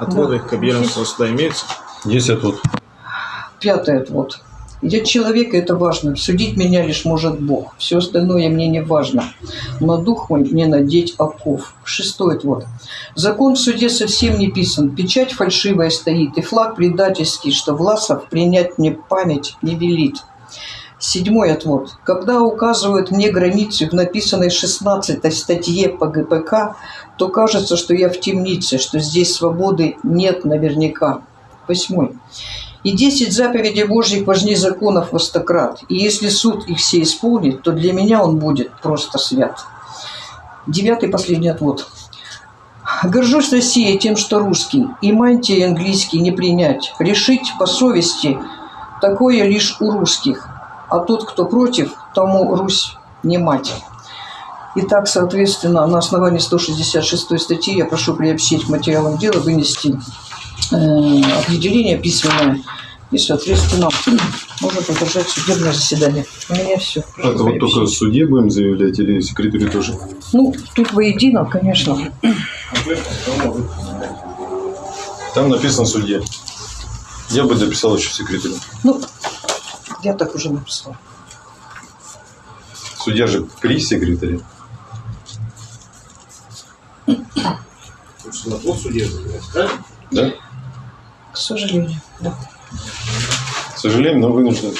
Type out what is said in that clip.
Отводы Да. к объявленному суда имеются? Есть отвод. Пятый отвод. Я человек, и это важно. Судить меня лишь может Бог. Все остальное мне не важно. Но дух мой мне надеть оков. Шестой отвод. Закон в суде совсем не писан. Печать фальшивая стоит, и флаг предательский, что Власов принять мне память не велит. Седьмой отвод. Когда указывают мне границы в написанной 16 статье по ГПК, то кажется, что я в темнице, что здесь свободы нет наверняка. Восьмой. И десять заповедей Божьих важнее законов во стократ. И если суд их все исполнит, то для меня он будет просто свят. Девятый последний отвод. Горжусь Россией тем, что русский, и мантии английский не принять. Решить по совести такое лишь у русских, а тот, кто против, тому Русь не мать. Итак, соответственно, на основании 166 статьи я прошу приобщить к материалам дела, вынести э, определение письменное и, соответственно, можно продолжать судебное заседание. У меня все. Это вот только суде будем заявлять или секретарю тоже? Ну, тут воедино, конечно. Там написано судья. Я бы дописал еще секретарю. Ну, я так уже написала. Судья же при секретаре. Отвод судья правильно? Да? К сожалению, да. К сожалению, но вынужден.